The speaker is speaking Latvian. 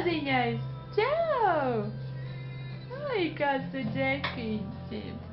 maziņais! Čau! Ai, kāds tu džekiņš!